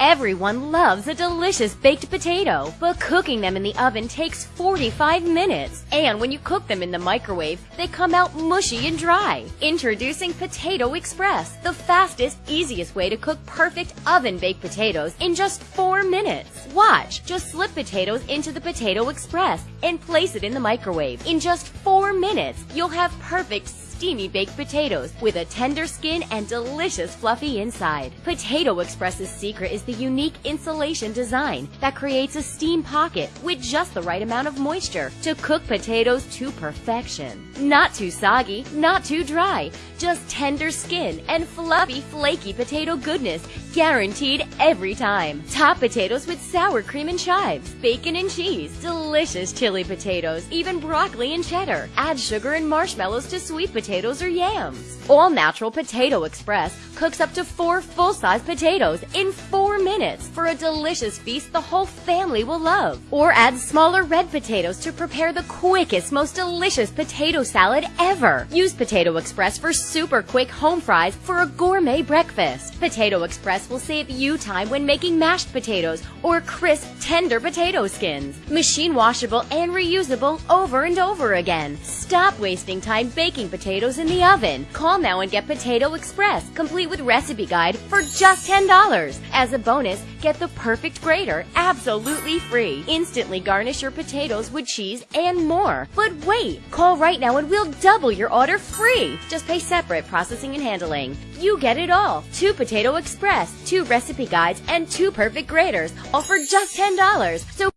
Everyone loves a delicious baked potato, but cooking them in the oven takes 45 minutes. And when you cook them in the microwave, they come out mushy and dry. Introducing Potato Express, the fastest, easiest way to cook perfect oven baked potatoes in just 4 minutes. Watch, just slip potatoes into the Potato Express and place it in the microwave. In just 4 minutes, you'll have perfect steamy baked potatoes with a tender skin and delicious fluffy inside. Potato Express's secret is the unique insulation design that creates a steam pocket with just the right amount of moisture to cook potatoes to perfection. Not too soggy, not too dry, just tender skin and fluffy, flaky potato goodness guaranteed every time. Top potatoes with sour cream and chives, bacon and cheese, delicious chili potatoes, even broccoli and cheddar. Add sugar and marshmallows to sweet potatoes or yams. All Natural Potato Express cooks up to four full-size potatoes in four minutes for a delicious feast the whole family will love. Or add smaller red potatoes to prepare the quickest, most delicious potato salad ever. Use Potato Express for super quick home fries for a gourmet breakfast. Potato Express will save you time when making mashed potatoes or crisp, tender potato skins. Machine washable and reusable over and over again. Stop wasting time baking potatoes in the oven. Call now and get Potato Express, complete with recipe guide for just $10. As a bonus, get the perfect grater absolutely free. Instantly garnish your potatoes with cheese and more. But wait, call right now and we'll double your order free. Just pay separate processing and handling. You get it all. Two Potato Express, two recipe guides, and two perfect graters, all for just $10. So